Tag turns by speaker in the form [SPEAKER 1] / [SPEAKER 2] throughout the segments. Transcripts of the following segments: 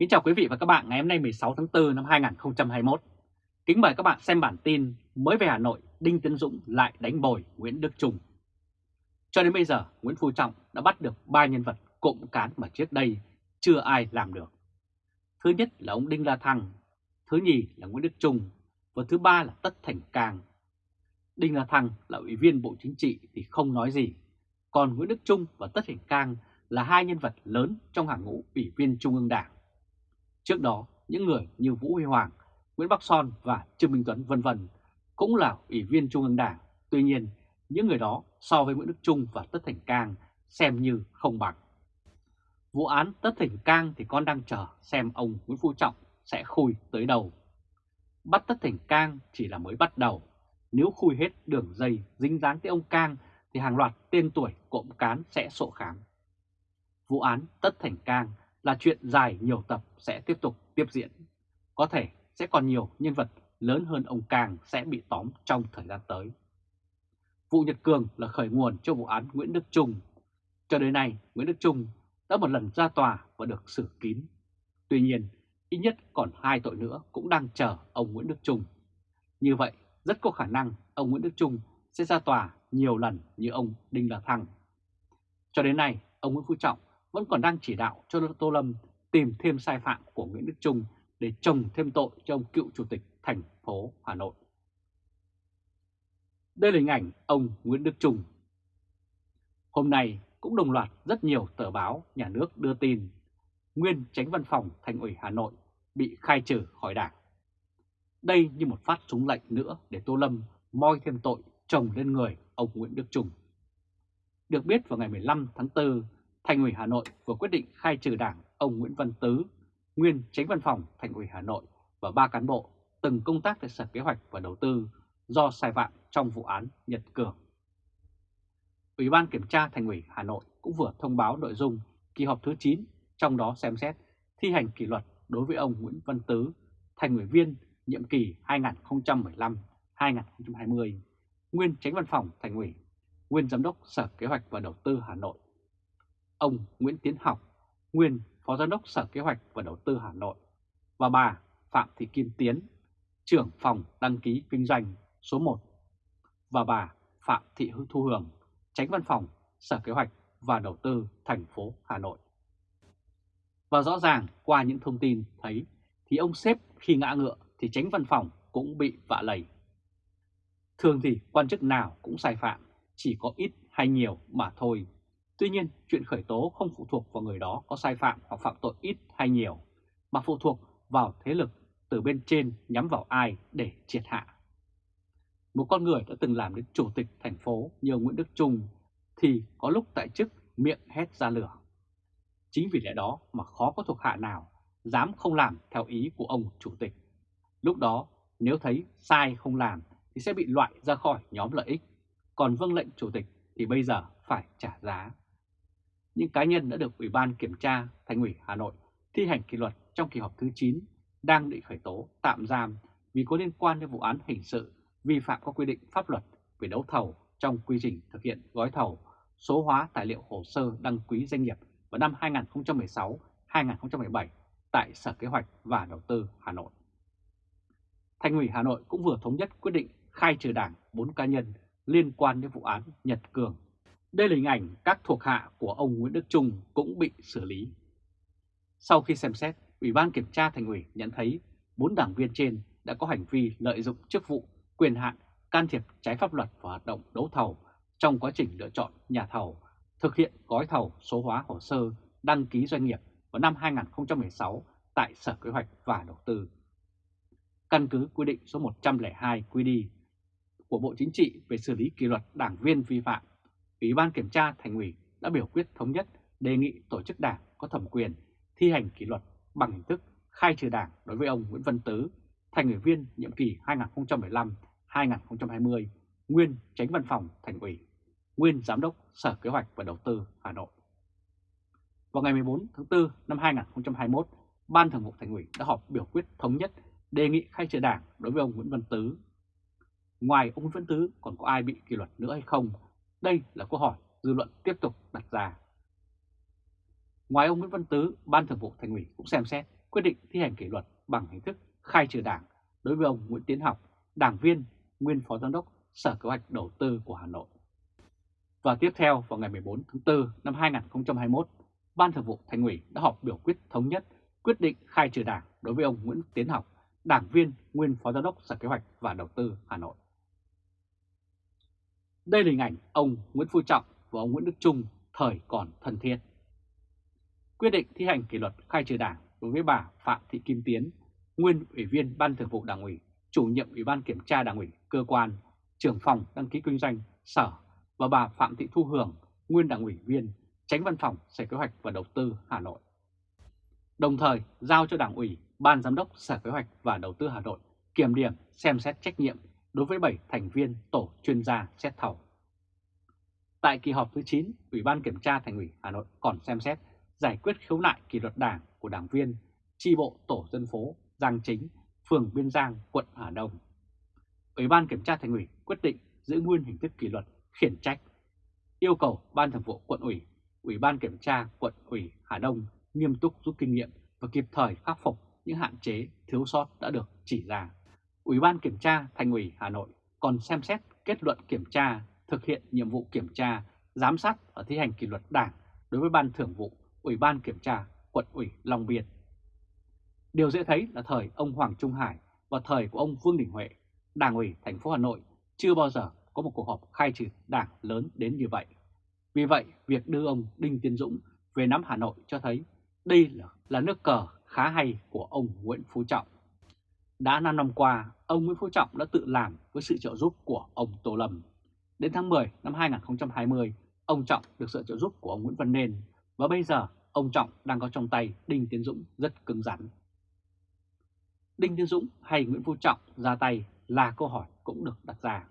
[SPEAKER 1] Kính chào quý vị và các bạn ngày hôm nay 16 tháng 4 năm 2021. Kính mời các bạn xem bản tin mới về Hà Nội, Đinh Tiến Dũng lại đánh bồi Nguyễn Đức Trung. Cho đến bây giờ, Nguyễn Phú Trọng đã bắt được ba nhân vật cộng cán mà trước đây chưa ai làm được. Thứ nhất là ông Đinh La Thăng, thứ nhì là Nguyễn Đức Trung và thứ ba là Tất Thành Cang. Đinh La Thăng là ủy viên Bộ Chính trị thì không nói gì, còn Nguyễn Đức Trung và Tất Thành Cang là hai nhân vật lớn trong hàng ngũ ủy viên Trung ương Đảng. Trước đó, những người như Vũ Huy Hoàng, Nguyễn Bắc Son và Trương Minh Tuấn vân vân cũng là ủy viên Trung ương Đảng. Tuy nhiên, những người đó so với Nguyễn Đức Trung và Tất Thành Cang xem như không bằng. Vụ án Tất Thành Cang thì con đang chờ xem ông Nguyễn Phú Trọng sẽ khui tới đầu. Bắt Tất Thành Cang chỉ là mới bắt đầu. Nếu khui hết đường dây dính dáng tới ông Cang thì hàng loạt tên tuổi cộng cán sẽ sổ khám. Vụ án Tất Thành Cang là chuyện dài nhiều tập sẽ tiếp tục tiếp diễn. Có thể sẽ còn nhiều nhân vật lớn hơn ông càng sẽ bị tóm trong thời gian tới. Vụ Nhật Cường là khởi nguồn cho vụ án Nguyễn Đức Trung. Cho đến nay, Nguyễn Đức Trung đã một lần ra tòa và được xử kín. Tuy nhiên, ít nhất còn hai tội nữa cũng đang chờ ông Nguyễn Đức Trung. Như vậy, rất có khả năng ông Nguyễn Đức Trung sẽ ra tòa nhiều lần như ông Đinh La Thăng. Cho đến nay, ông Nguyễn Phú Trọng vẫn còn đang chỉ đạo cho Tô Lâm tìm thêm sai phạm của Nguyễn Đức Trung để trồng thêm tội cho ông cựu chủ tịch thành phố Hà Nội. Đây là hình ảnh ông Nguyễn Đức Trung. Hôm nay cũng đồng loạt rất nhiều tờ báo nhà nước đưa tin nguyên tránh văn phòng thành ủy Hà Nội bị khai trừ khỏi đảng. Đây như một phát súng lệnh nữa để Tô Lâm moi thêm tội chồng lên người ông Nguyễn Đức Trung. Được biết vào ngày 15 tháng 4, Thành ủy Hà Nội vừa quyết định khai trừ đảng ông Nguyễn Văn Tứ, nguyên tránh văn phòng Thành ủy Hà Nội và ba cán bộ từng công tác tại Sở Kế hoạch và Đầu tư do sai phạm trong vụ án Nhật Cường. Ủy ban Kiểm tra Thành ủy Hà Nội cũng vừa thông báo nội dung kỳ họp thứ 9, trong đó xem xét thi hành kỷ luật đối với ông Nguyễn Văn Tứ, thành ủy viên nhiệm kỳ 2015-2020, nguyên tránh văn phòng Thành ủy, nguyên giám đốc Sở Kế hoạch và Đầu tư Hà Nội ông Nguyễn Tiến Học, nguyên Phó Giám đốc Sở Kế hoạch và Đầu tư Hà Nội, và bà Phạm Thị Kim Tiến, trưởng phòng đăng ký kinh doanh số 1, và bà Phạm Thị Thu Hường, tránh văn phòng Sở Kế hoạch và Đầu tư thành phố Hà Nội. Và rõ ràng qua những thông tin thấy thì ông sếp khi ngã ngựa thì tránh văn phòng cũng bị vạ lầy. Thường thì quan chức nào cũng sai phạm, chỉ có ít hay nhiều mà thôi Tuy nhiên, chuyện khởi tố không phụ thuộc vào người đó có sai phạm hoặc phạm tội ít hay nhiều, mà phụ thuộc vào thế lực từ bên trên nhắm vào ai để triệt hạ. Một con người đã từng làm đến chủ tịch thành phố như Nguyễn Đức Trung thì có lúc tại chức miệng hét ra lửa. Chính vì lẽ đó mà khó có thuộc hạ nào dám không làm theo ý của ông chủ tịch. Lúc đó nếu thấy sai không làm thì sẽ bị loại ra khỏi nhóm lợi ích, còn vâng lệnh chủ tịch thì bây giờ phải trả giá những cá nhân đã được Ủy ban Kiểm tra Thành ủy Hà Nội thi hành kỷ luật trong kỳ họp thứ 9 đang bị khởi tố, tạm giam vì có liên quan đến vụ án hình sự vi phạm các quy định pháp luật về đấu thầu trong quy trình thực hiện gói thầu, số hóa tài liệu hồ sơ đăng ký doanh nghiệp vào năm 2016-2017 tại Sở Kế hoạch và Đầu tư Hà Nội. Thành ủy Hà Nội cũng vừa thống nhất quyết định khai trừ đảng 4 cá nhân liên quan đến vụ án Nhật Cường đây là hình ảnh các thuộc hạ của ông Nguyễn Đức Trung cũng bị xử lý. Sau khi xem xét, Ủy ban Kiểm tra Thành ủy nhận thấy bốn đảng viên trên đã có hành vi lợi dụng chức vụ, quyền hạn, can thiệp trái pháp luật vào hoạt động đấu thầu trong quá trình lựa chọn nhà thầu, thực hiện gói thầu số hóa hồ sơ đăng ký doanh nghiệp vào năm 2016 tại Sở Kế hoạch và Đầu tư. Căn cứ quy định số 102 QD của Bộ Chính trị về xử lý kỷ luật đảng viên vi phạm Ủy ban Kiểm tra Thành ủy đã biểu quyết thống nhất đề nghị tổ chức đảng có thẩm quyền thi hành kỷ luật bằng hình thức khai trừ đảng đối với ông Nguyễn Văn Tứ, thành ủy viên nhiệm kỳ 2015-2020, nguyên tránh văn phòng Thành ủy, nguyên giám đốc Sở Kế hoạch và Đầu tư Hà Nội. Vào ngày 14 tháng 4 năm 2021, Ban Thường vụ Thành ủy đã họp biểu quyết thống nhất đề nghị khai trừ đảng đối với ông Nguyễn Văn Tứ. Ngoài ông Nguyễn Văn Tứ còn có ai bị kỷ luật nữa hay không đây là câu hỏi dư luận tiếp tục đặt ra. Ngoài ông Nguyễn Văn Tứ, Ban Thường vụ Thành ủy cũng xem xét quyết định thi hành kỷ luật bằng hình thức khai trừ đảng đối với ông Nguyễn Tiến Học, đảng viên, nguyên phó giám đốc Sở Kế hoạch Đầu tư của Hà Nội. Và tiếp theo vào ngày 14 tháng 4 năm 2021, Ban Thường vụ Thành ủy đã họp biểu quyết thống nhất quyết định khai trừ đảng đối với ông Nguyễn Tiến Học, đảng viên, nguyên phó giám đốc Sở Kế hoạch và Đầu tư Hà Nội. Đây là hình ảnh ông Nguyễn Phú Trọng và ông Nguyễn Đức Trung thời còn thân thiết. Quyết định thi hành kỷ luật khai trừ đảng đối với bà Phạm Thị Kim Tiến, nguyên ủy viên Ban Thường vụ Đảng ủy, chủ nhiệm Ủy ban Kiểm tra Đảng ủy, cơ quan, trưởng phòng đăng ký kinh doanh, sở và bà Phạm Thị Thu Hường, nguyên Đảng ủy viên, tránh văn phòng Sở Kế hoạch và Đầu tư Hà Nội. Đồng thời giao cho Đảng ủy, Ban Giám đốc Sở Kế hoạch và Đầu tư Hà Nội kiểm điểm xem xét trách nhiệm đối với 7 thành viên tổ chuyên gia xét thầu. Tại kỳ họp thứ 9, Ủy ban Kiểm tra Thành ủy Hà Nội còn xem xét giải quyết khiếu nại kỷ luật đảng của đảng viên tri bộ tổ dân phố Giang Chính, phường Biên Giang, quận Hà Đông. Ủy ban Kiểm tra Thành ủy quyết định giữ nguyên hình thức kỷ luật khiển trách, yêu cầu Ban Thường vụ quận ủy, Ủy ban Kiểm tra quận ủy Hà Đông nghiêm túc rút kinh nghiệm và kịp thời khắc phục những hạn chế thiếu sót đã được chỉ ra. Ủy ban Kiểm tra Thành ủy Hà Nội còn xem xét kết luận kiểm tra thực hiện nhiệm vụ kiểm tra, giám sát và thi hành kỷ luật đảng đối với Ban Thường vụ Ủy ban Kiểm tra quận ủy Long Biên. Điều dễ thấy là thời ông Hoàng Trung Hải và thời của ông Vương Đình Huệ, Đảng ủy thành phố Hà Nội chưa bao giờ có một cuộc họp khai trừ đảng lớn đến như vậy. Vì vậy, việc đưa ông Đinh Tiến Dũng về nắm Hà Nội cho thấy đây là, là nước cờ khá hay của ông Nguyễn Phú Trọng. Đã 5 năm qua, ông Nguyễn Phú Trọng đã tự làm với sự trợ giúp của ông Tô Lâm. Đến tháng 10 năm 2020, ông Trọng được sự trợ giúp của ông Nguyễn Văn Nên và bây giờ ông Trọng đang có trong tay Đinh Tiến Dũng rất cứng rắn. Đinh Tiến Dũng hay Nguyễn Phú Trọng ra tay là câu hỏi cũng được đặt ra.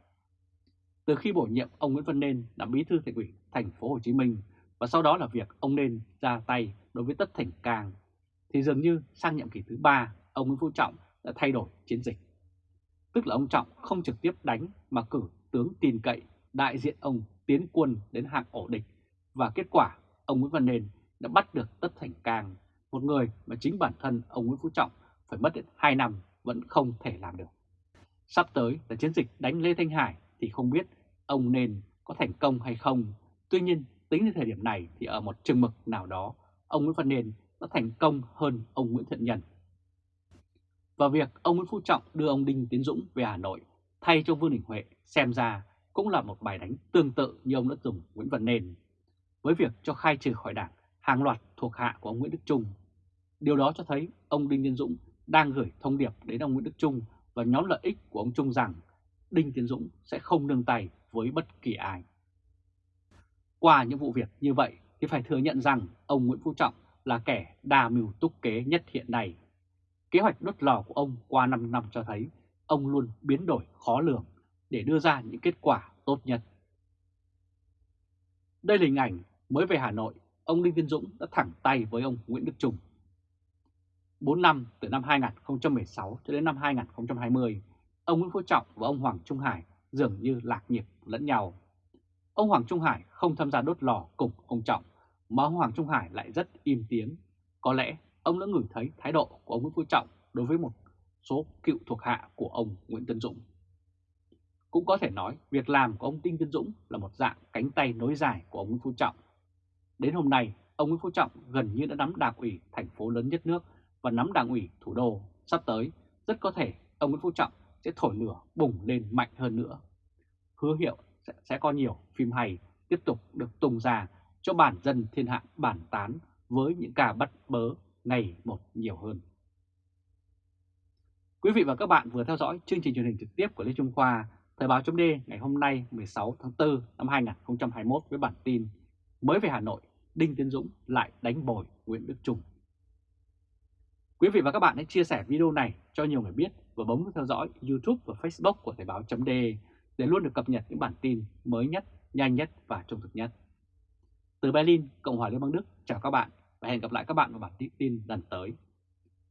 [SPEAKER 1] Từ khi bổ nhiệm ông Nguyễn Văn Nên làm bí thư thành ủy thành phố Hồ Chí Minh và sau đó là việc ông Nên ra tay đối với Tất Thành Cang thì dường như sang nhiệm kỳ thứ ba ông Nguyễn Phú Trọng đã thay đổi chiến dịch. Tức là ông Trọng không trực tiếp đánh mà cử tướng tin cậy đại diện ông tiến quân đến hạng ổ địch và kết quả ông Nguyễn Văn Nền đã bắt được Tất Thành Cang, một người mà chính bản thân ông Nguyễn Phú Trọng phải mất đến 2 năm vẫn không thể làm được. Sắp tới là chiến dịch đánh Lê Thanh Hải thì không biết ông Nền có thành công hay không. Tuy nhiên, tính đến thời điểm này thì ở một chừng mực nào đó, ông Nguyễn Văn Nền đã thành công hơn ông Nguyễn Thiện Nhân. Và việc ông Nguyễn Phú Trọng đưa ông Đinh Tiến Dũng về Hà Nội thay cho Vương Đình Huệ xem ra cũng là một bài đánh tương tự như ông đã dùng Nguyễn Văn Nền với việc cho khai trừ khỏi đảng, hàng loạt thuộc hạ của ông Nguyễn Đức Trung. Điều đó cho thấy ông Đinh Tiến Dũng đang gửi thông điệp đến ông Nguyễn Đức Trung và nhóm lợi ích của ông Trung rằng Đinh Tiến Dũng sẽ không nương tay với bất kỳ ai. Qua những vụ việc như vậy thì phải thừa nhận rằng ông Nguyễn Phú Trọng là kẻ đa mưu túc kế nhất hiện nay. Kế hoạch đốt lò của ông qua 5 năm cho thấy ông luôn biến đổi khó lường để đưa ra những kết quả tốt nhất. Đây là hình ảnh mới về Hà Nội, ông Đinh Tiến Dũng đã thẳng tay với ông Nguyễn Đức Trung. 4 năm từ năm 2016 cho đến năm 2020, ông Nguyễn Phú Trọng và ông Hoàng Trung Hải dường như lạc nhịp lẫn nhau. Ông Hoàng Trung Hải không tham gia đốt lò cùng ông Trọng, mà ông Hoàng Trung Hải lại rất im tiếng. Có lẽ ông đã ngửi thấy thái độ của ông Nguyễn Phú Trọng đối với một số cựu thuộc hạ của ông Nguyễn Tân Dũng. Cũng có thể nói việc làm của ông Đinh Tân Dũng là một dạng cánh tay nối dài của ông Nguyễn Phú Trọng. Đến hôm nay, ông Nguyễn Phú Trọng gần như đã nắm đảng ủy thành phố lớn nhất nước và nắm đảng ủy thủ đô. Sắp tới, rất có thể ông Nguyễn Phú Trọng sẽ thổi lửa bùng lên mạnh hơn nữa. Hứa hiệu sẽ, sẽ có nhiều phim hay tiếp tục được tung ra cho bản dân thiên hạ bản tán với những ca bắt bớ ngày một nhiều hơn. Quý vị và các bạn vừa theo dõi chương trình truyền hình trực tiếp của Lê Trung Khoa, Thời báo chấm ngày hôm nay 16 tháng 4 năm 2021 với bản tin Mới về Hà Nội, Đinh Tiến Dũng lại đánh bồi Nguyễn Đức Trung. Quý vị và các bạn hãy chia sẻ video này cho nhiều người biết và bấm theo dõi YouTube và Facebook của Thời báo chấm để luôn được cập nhật những bản tin mới nhất, nhanh nhất và trung thực nhất. Từ Berlin, Cộng hòa Liên bang Đức, chào các bạn và hẹn gặp lại các bạn vào bản tin lần tới.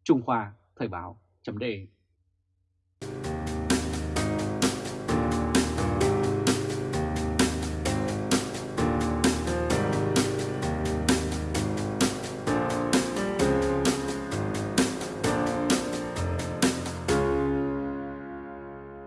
[SPEAKER 1] Trung Khoa Thời báo chấm